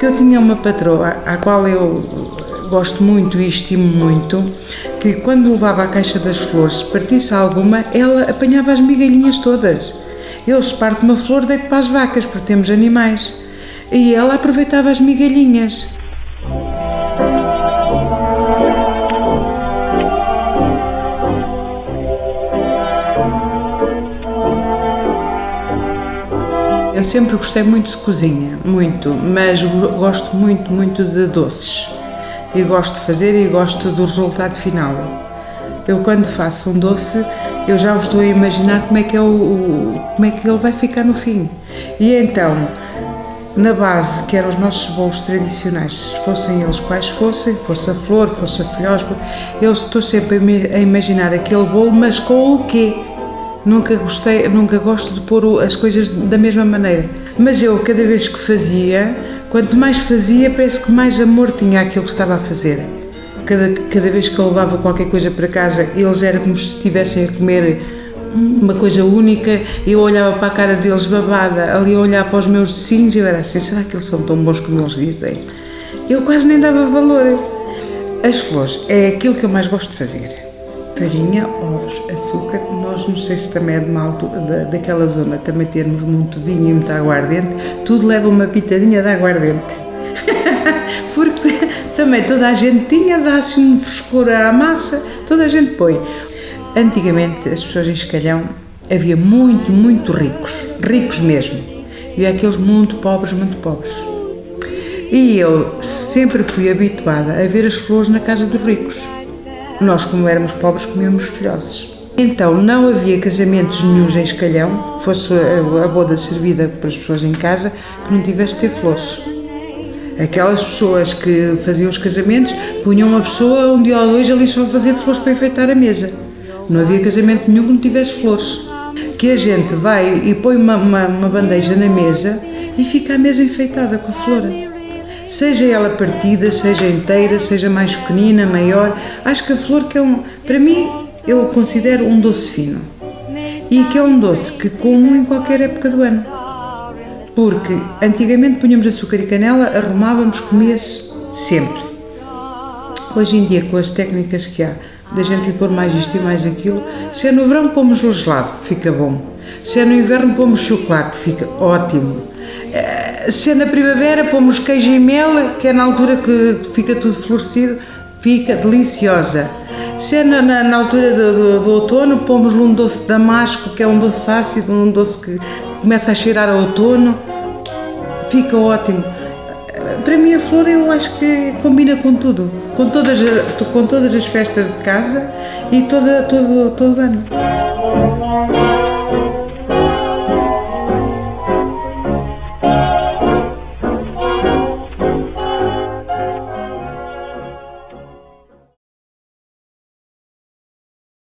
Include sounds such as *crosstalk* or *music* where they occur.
Eu tinha uma patroa à qual eu gosto muito e estimo muito, que quando levava a caixa das flores, partisse alguma, ela apanhava as migalhinhas todas. Eu se parte uma flor, deito para as vacas, porque temos animais. E ela aproveitava as migalhinhas. Eu sempre gostei muito de cozinha, muito, mas gosto muito, muito de doces. E gosto de fazer e gosto do resultado final. Eu quando faço um doce, eu já o estou a imaginar como é que é o, como é que ele vai ficar no fim. E então, na base, que eram os nossos bolos tradicionais, se fossem eles quais fossem, fosse a flor, fosse a folhose, eu estou sempre a imaginar aquele bolo, mas com o quê? Nunca gostei, nunca gosto de pôr as coisas da mesma maneira. Mas eu, cada vez que fazia, quanto mais fazia, parece que mais amor tinha aquilo que estava a fazer. Cada, cada vez que eu levava qualquer coisa para casa, eles eram como se estivessem a comer uma coisa única, eu olhava para a cara deles babada, ali a olhar para os meus docinhos e eu era assim, será que eles são tão bons como eles dizem? Eu quase nem dava valor. As flores é aquilo que eu mais gosto de fazer farinha, ovos, açúcar. Nós, não sei se também é de mal da, daquela zona, também termos muito vinho e muita aguardente, tudo leva uma pitadinha de aguardente. *laughs* Porque também toda a gente tinha, dá-se um frescor à massa, toda a gente põe. Antigamente, as pessoas em Escalhão, havia muito, muito ricos, ricos mesmo, e aqueles muito pobres, muito pobres. E eu sempre fui habituada a ver as flores na casa dos ricos nós, como éramos pobres, comíamos folhoses. Então, não havia casamentos nenhums em Escalhão, fosse a boda servida para as pessoas em casa, que não tivesse de ter flores. Aquelas pessoas que faziam os casamentos punham uma pessoa um dia ou dois ali só a fazer flores para enfeitar a mesa. Não havia casamento nenhum que não tivesse flores. Que a gente vai e põe uma, uma, uma bandeja na mesa e fica a mesa enfeitada com a seja ela partida, seja inteira, seja mais pequenina, maior. Acho que a flor que é um, para mim, eu considero um doce fino. E que é um doce que como em qualquer época do ano. Porque antigamente punhamos açúcar e canela, arrumávamos, comia-se sempre. Hoje em dia, com as técnicas que há, da gente lhe pôr mais isto e mais aquilo, se é no verão pomos gelado, fica bom. Se é no inverno pomos chocolate, fica ótimo. Eh, se é na primavera, pomos queijo e mel, que é na altura que fica tudo florescido, fica deliciosa. Se é na, na, na altura do, do, do, outono, pomos um doce damasco, que é um doce ácido, um doce que começa a cheirar a outono, fica ótimo. Eh, para mim a flor eu acho que combina com tudo, com todas, com todas as festas de casa e toda, todo, todo o ano.